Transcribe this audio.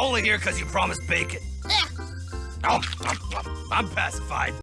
only here because you promised bacon. Eh. Oh, I'm pacified.